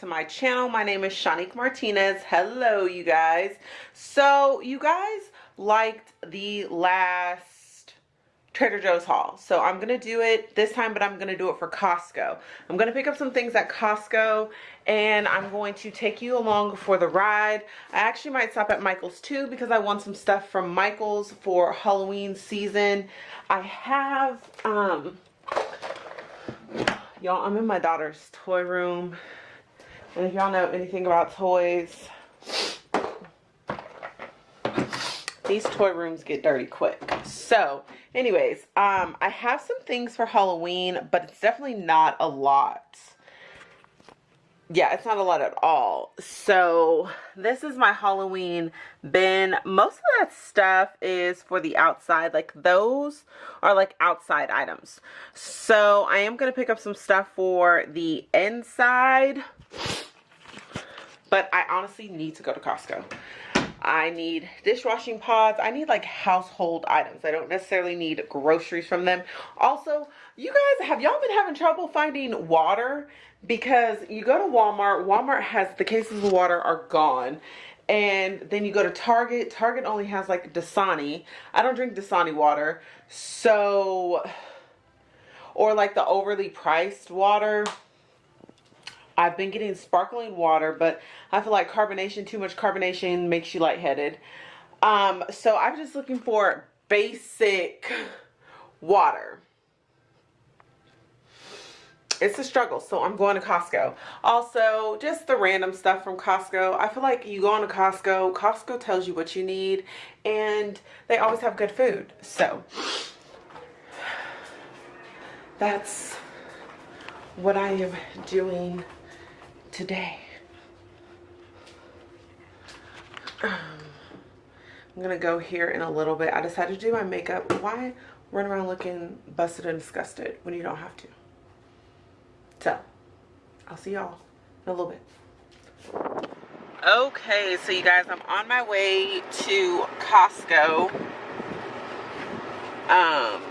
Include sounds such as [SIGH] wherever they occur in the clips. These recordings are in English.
to my channel. My name is Shanique Martinez. Hello you guys. So you guys liked the last Trader Joe's haul. So I'm gonna do it this time but I'm gonna do it for Costco. I'm gonna pick up some things at Costco and I'm going to take you along for the ride. I actually might stop at Michael's too because I want some stuff from Michael's for Halloween season. I have um y'all i'm in my daughter's toy room and if y'all know anything about toys these toy rooms get dirty quick so anyways um i have some things for halloween but it's definitely not a lot yeah, it's not a lot at all. So this is my Halloween bin. Most of that stuff is for the outside. Like those are like outside items. So I am going to pick up some stuff for the inside. But I honestly need to go to Costco. I need dishwashing pods. I need like household items. I don't necessarily need groceries from them. Also, you guys, have y'all been having trouble finding water? Because you go to Walmart, Walmart has the cases of water are gone. And then you go to Target, Target only has like Dasani. I don't drink Dasani water. So, or like the overly priced water. I've been getting sparkling water, but I feel like carbonation, too much carbonation makes you lightheaded. Um, so I'm just looking for basic water. It's a struggle, so I'm going to Costco. Also, just the random stuff from Costco. I feel like you go on to Costco, Costco tells you what you need, and they always have good food. So, that's what I am doing today. Um, I'm gonna go here in a little bit. I decided to do my makeup. Why run around looking busted and disgusted when you don't have to? So, I'll see y'all in a little bit. Okay, so you guys, I'm on my way to Costco. Um,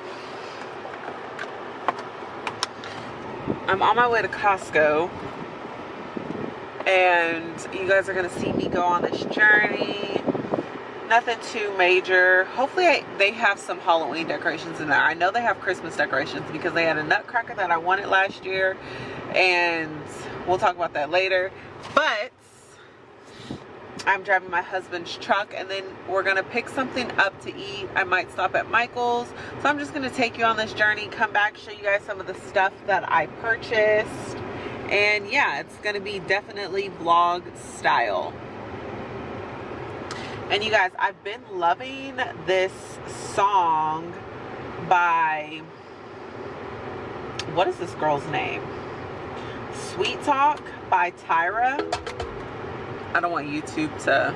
I'm on my way to Costco and you guys are gonna see me go on this journey. Nothing too major. Hopefully I, they have some halloween decorations in there. I know they have christmas decorations because they had a nutcracker that i wanted last year and we'll talk about that later. But i'm driving my husband's truck and then we're gonna pick something up to eat. I might stop at michael's. So i'm just gonna take you on this journey come back show you guys some of the stuff that i purchased and yeah it's gonna be definitely vlog style. And you guys I've been loving this song by what is this girl's name? Sweet Talk by Tyra. I don't want YouTube to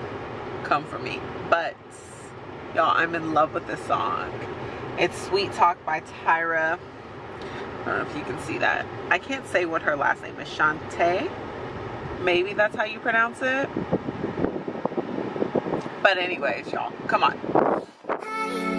come for me but y'all I'm in love with this song. It's Sweet Talk by Tyra I don't know if you can see that. I can't say what her last name is. Shante? Maybe that's how you pronounce it. But anyways, y'all, come on.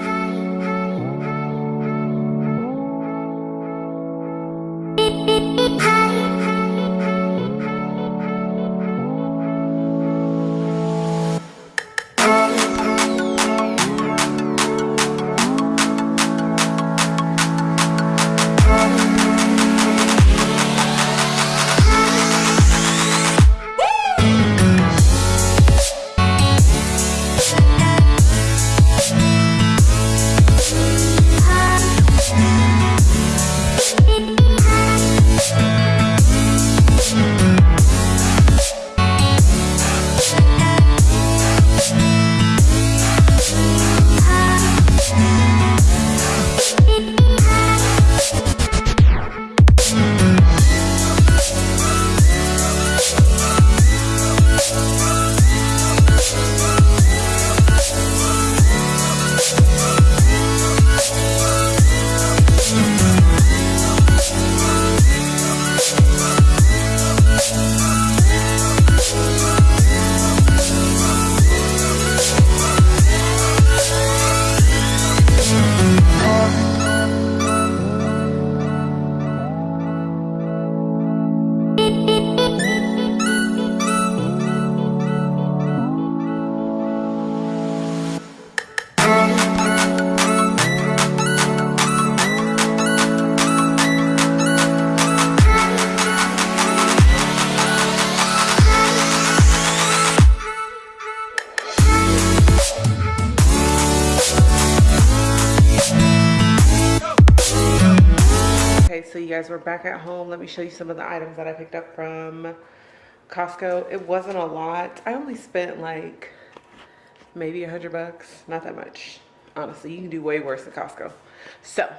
Guys, we're back at home. Let me show you some of the items that I picked up from Costco. It wasn't a lot. I only spent like maybe a hundred bucks. Not that much. Honestly, you can do way worse at Costco. So,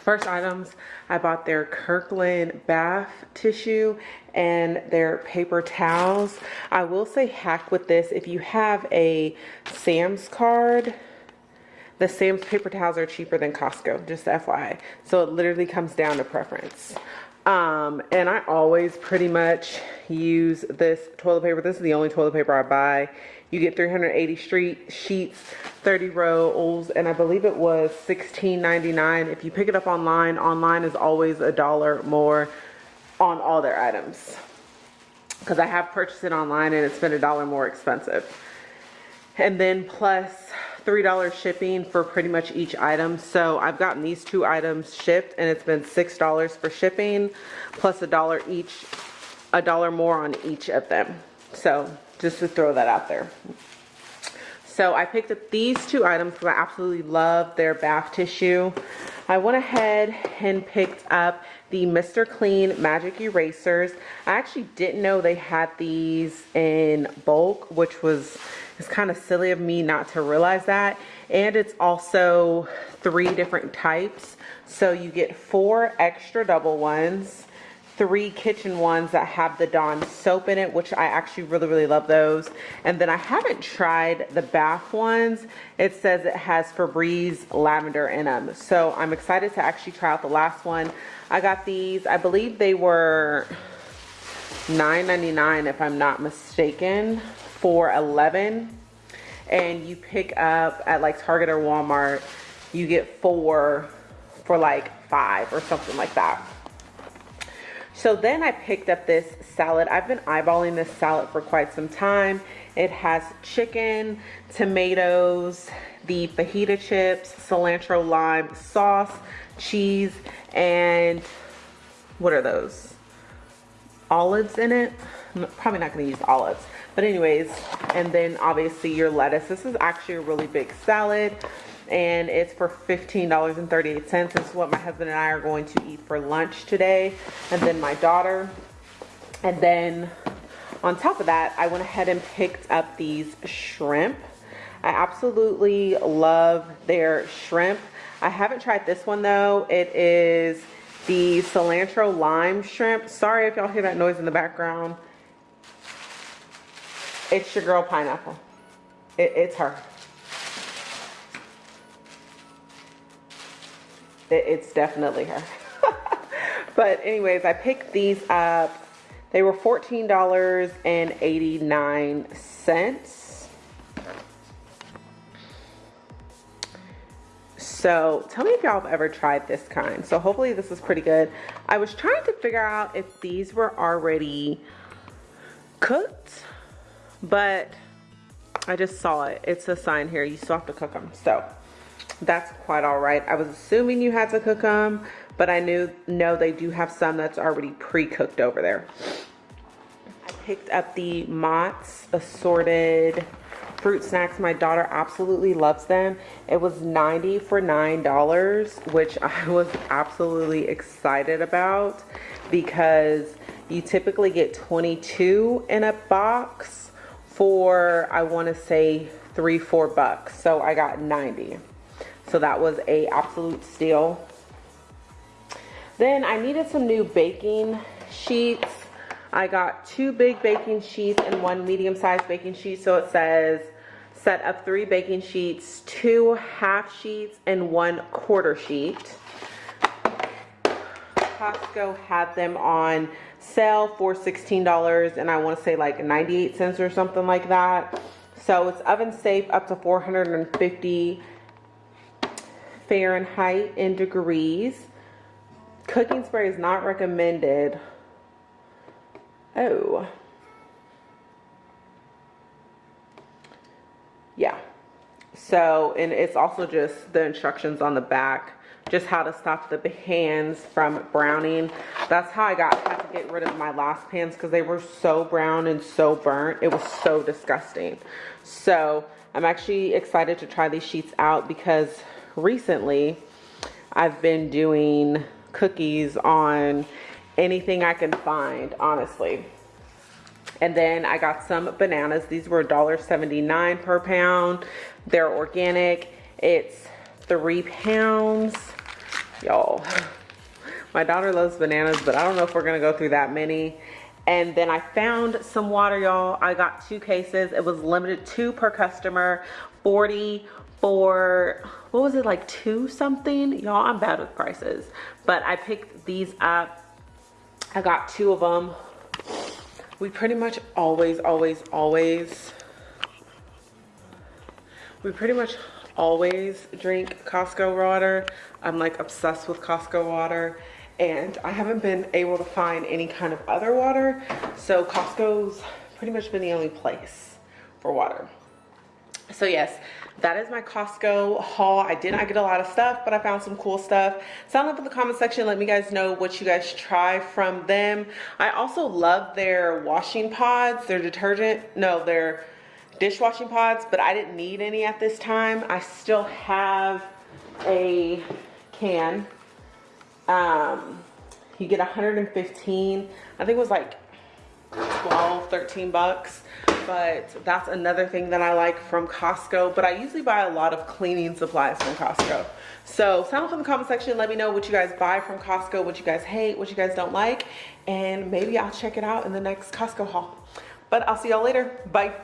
first items, I bought their Kirkland bath tissue and their paper towels. I will say hack with this. If you have a Sam's card, the Sam's paper towels are cheaper than Costco, just FYI. So it literally comes down to preference. Um, and I always pretty much use this toilet paper. This is the only toilet paper I buy. You get 380 street sheets, 30 rolls, and I believe it was $16.99. If you pick it up online, online is always a dollar more on all their items. Because I have purchased it online and it's been a dollar more expensive. And then plus $3 shipping for pretty much each item. So I've gotten these two items shipped and it's been $6 for shipping plus a dollar each, a dollar more on each of them. So just to throw that out there. So I picked up these two items because I absolutely love their bath tissue. I went ahead and picked up the Mr. Clean Magic Erasers. I actually didn't know they had these in bulk, which was it's kind of silly of me not to realize that. And it's also three different types. So you get four extra double ones, three kitchen ones that have the Dawn soap in it, which I actually really, really love those. And then I haven't tried the bath ones. It says it has Febreze lavender in them. So I'm excited to actually try out the last one. I got these, I believe they were $9.99 if I'm not mistaken for 11 and you pick up at like Target or Walmart, you get four for like five or something like that. So then I picked up this salad. I've been eyeballing this salad for quite some time. It has chicken, tomatoes, the fajita chips, cilantro lime sauce, cheese, and what are those? Olives in it. I'm probably not going to use olives. But anyways, and then obviously your lettuce. This is actually a really big salad and it's for $15.38. This is what my husband and I are going to eat for lunch today. And then my daughter. And then on top of that, I went ahead and picked up these shrimp. I absolutely love their shrimp. I haven't tried this one though. It is the cilantro lime shrimp. Sorry if y'all hear that noise in the background. It's your girl Pineapple. It, it's her. It, it's definitely her. [LAUGHS] but anyways, I picked these up. They were $14.89. So tell me if y'all have ever tried this kind. So hopefully this is pretty good. I was trying to figure out if these were already cooked but I just saw it. It's a sign here. You still have to cook them. So that's quite all right. I was assuming you had to cook them, but I knew, no, they do have some that's already pre-cooked over there. I picked up the Mott's assorted fruit snacks. My daughter absolutely loves them. It was 90 for $9, which [LAUGHS] I was absolutely excited about because you typically get 22 in a box for I want to say three four bucks so I got 90 so that was a absolute steal then I needed some new baking sheets I got two big baking sheets and one medium-sized baking sheet so it says set of three baking sheets two half sheets and one quarter sheet Costco had them on sale for $16 and I want to say like 98 cents or something like that. So it's oven safe up to 450 Fahrenheit in degrees. Cooking spray is not recommended. Oh. Yeah. So, and it's also just the instructions on the back just how to stop the hands from browning. That's how I got had to get rid of my last pans because they were so brown and so burnt. It was so disgusting. So I'm actually excited to try these sheets out because recently I've been doing cookies on anything I can find, honestly. And then I got some bananas. These were $1.79 per pound. They're organic. It's three pounds. Y'all, my daughter loves bananas, but I don't know if we're gonna go through that many. And then I found some water, y'all. I got two cases. It was limited two per customer, 40 for, what was it, like two something? Y'all, I'm bad with prices. But I picked these up. I got two of them. We pretty much always, always, always, we pretty much always drink Costco water. I'm like obsessed with Costco water and I haven't been able to find any kind of other water. So Costco's pretty much been the only place for water. So yes, that is my Costco haul. I did not get a lot of stuff, but I found some cool stuff. Sound up in the comment section. Let me guys know what you guys try from them. I also love their washing pods, their detergent, no, their dishwashing pods, but I didn't need any at this time. I still have a can. Um, you get 115. I think it was like 12, 13 bucks. But that's another thing that I like from Costco. But I usually buy a lot of cleaning supplies from Costco. So sound off in the comment section. Let me know what you guys buy from Costco, what you guys hate, what you guys don't like. And maybe I'll check it out in the next Costco haul. But I'll see y'all later. Bye.